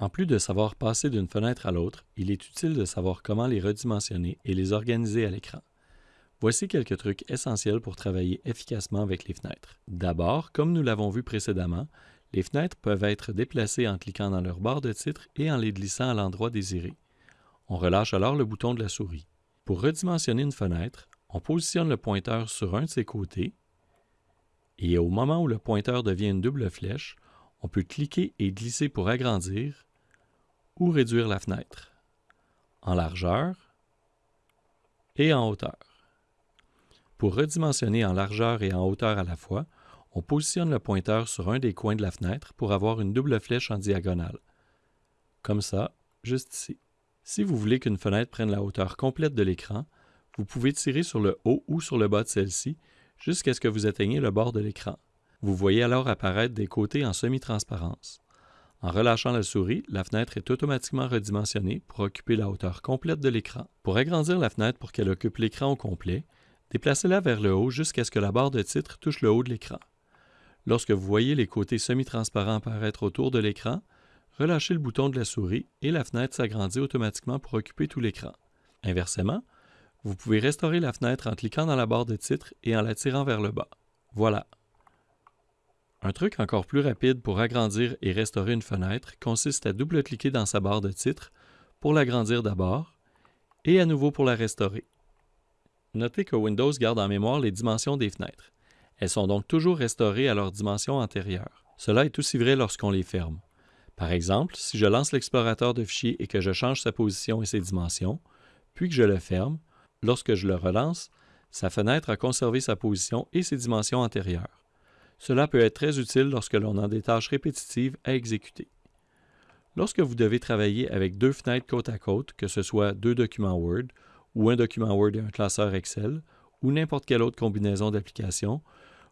En plus de savoir passer d'une fenêtre à l'autre, il est utile de savoir comment les redimensionner et les organiser à l'écran. Voici quelques trucs essentiels pour travailler efficacement avec les fenêtres. D'abord, comme nous l'avons vu précédemment, les fenêtres peuvent être déplacées en cliquant dans leur barre de titre et en les glissant à l'endroit désiré. On relâche alors le bouton de la souris. Pour redimensionner une fenêtre, on positionne le pointeur sur un de ses côtés et au moment où le pointeur devient une double flèche, on peut cliquer et glisser pour agrandir ou réduire la fenêtre? En largeur et en hauteur. Pour redimensionner en largeur et en hauteur à la fois, on positionne le pointeur sur un des coins de la fenêtre pour avoir une double flèche en diagonale. Comme ça, juste ici. Si vous voulez qu'une fenêtre prenne la hauteur complète de l'écran, vous pouvez tirer sur le haut ou sur le bas de celle-ci jusqu'à ce que vous atteigniez le bord de l'écran. Vous voyez alors apparaître des côtés en semi-transparence. En relâchant la souris, la fenêtre est automatiquement redimensionnée pour occuper la hauteur complète de l'écran. Pour agrandir la fenêtre pour qu'elle occupe l'écran au complet, Déplacez-la vers le haut jusqu'à ce que la barre de titre touche le haut de l'écran. Lorsque vous voyez les côtés semi-transparents apparaître autour de l'écran, relâchez le bouton de la souris et la fenêtre s'agrandit automatiquement pour occuper tout l'écran. Inversement, vous pouvez restaurer la fenêtre en cliquant dans la barre de titre et en la tirant vers le bas. Voilà. Un truc encore plus rapide pour agrandir et restaurer une fenêtre consiste à double-cliquer dans sa barre de titre pour l'agrandir d'abord et à nouveau pour la restaurer. Notez que Windows garde en mémoire les dimensions des fenêtres. Elles sont donc toujours restaurées à leur dimension antérieure. Cela est aussi vrai lorsqu'on les ferme. Par exemple, si je lance l'explorateur de fichiers et que je change sa position et ses dimensions, puis que je le ferme, lorsque je le relance, sa fenêtre a conservé sa position et ses dimensions antérieures. Cela peut être très utile lorsque l'on a des tâches répétitives à exécuter. Lorsque vous devez travailler avec deux fenêtres côte à côte, que ce soit deux documents Word ou un document Word et un classeur Excel, ou n'importe quelle autre combinaison d'applications,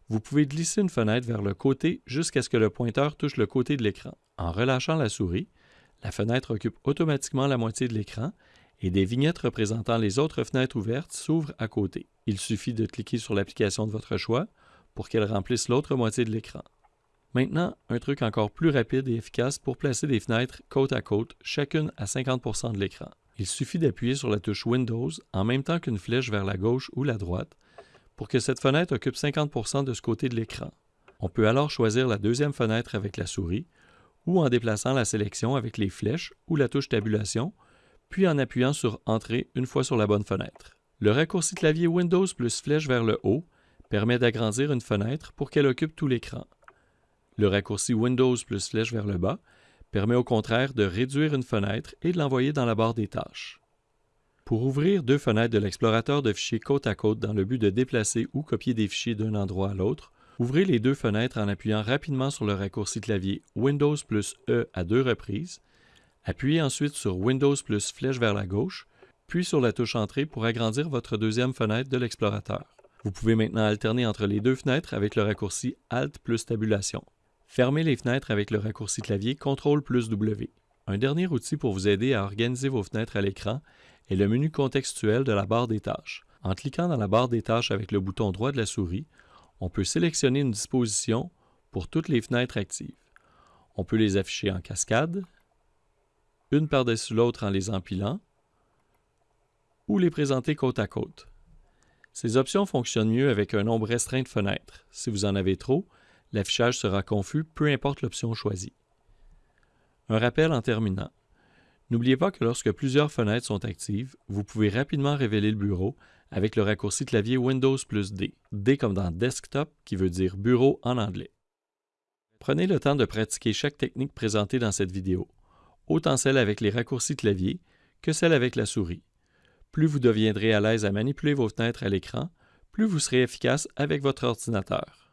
vous pouvez glisser une fenêtre vers le côté jusqu'à ce que le pointeur touche le côté de l'écran. En relâchant la souris, la fenêtre occupe automatiquement la moitié de l'écran et des vignettes représentant les autres fenêtres ouvertes s'ouvrent à côté. Il suffit de cliquer sur l'application de votre choix pour qu'elle remplisse l'autre moitié de l'écran. Maintenant, un truc encore plus rapide et efficace pour placer des fenêtres côte à côte, chacune à 50% de l'écran. Il suffit d'appuyer sur la touche Windows en même temps qu'une flèche vers la gauche ou la droite pour que cette fenêtre occupe 50% de ce côté de l'écran. On peut alors choisir la deuxième fenêtre avec la souris ou en déplaçant la sélection avec les flèches ou la touche tabulation, puis en appuyant sur Entrée une fois sur la bonne fenêtre. Le raccourci clavier Windows plus flèche vers le haut permet d'agrandir une fenêtre pour qu'elle occupe tout l'écran. Le raccourci Windows plus flèche vers le bas permet au contraire de réduire une fenêtre et de l'envoyer dans la barre des tâches. Pour ouvrir deux fenêtres de l'explorateur de fichiers côte à côte dans le but de déplacer ou copier des fichiers d'un endroit à l'autre, ouvrez les deux fenêtres en appuyant rapidement sur le raccourci clavier Windows plus E à deux reprises, appuyez ensuite sur Windows plus flèche vers la gauche, puis sur la touche Entrée pour agrandir votre deuxième fenêtre de l'explorateur. Vous pouvez maintenant alterner entre les deux fenêtres avec le raccourci Alt plus tabulation. Fermez les fenêtres avec le raccourci clavier CTRL plus W. Un dernier outil pour vous aider à organiser vos fenêtres à l'écran est le menu contextuel de la barre des tâches. En cliquant dans la barre des tâches avec le bouton droit de la souris, on peut sélectionner une disposition pour toutes les fenêtres actives. On peut les afficher en cascade, une par-dessus l'autre en les empilant, ou les présenter côte à côte. Ces options fonctionnent mieux avec un nombre restreint de fenêtres. Si vous en avez trop, l'affichage sera confus, peu importe l'option choisie. Un rappel en terminant. N'oubliez pas que lorsque plusieurs fenêtres sont actives, vous pouvez rapidement révéler le bureau avec le raccourci clavier Windows plus D, D comme dans Desktop qui veut dire bureau en anglais. Prenez le temps de pratiquer chaque technique présentée dans cette vidéo, autant celle avec les raccourcis clavier que celle avec la souris. Plus vous deviendrez à l'aise à manipuler vos fenêtres à l'écran, plus vous serez efficace avec votre ordinateur.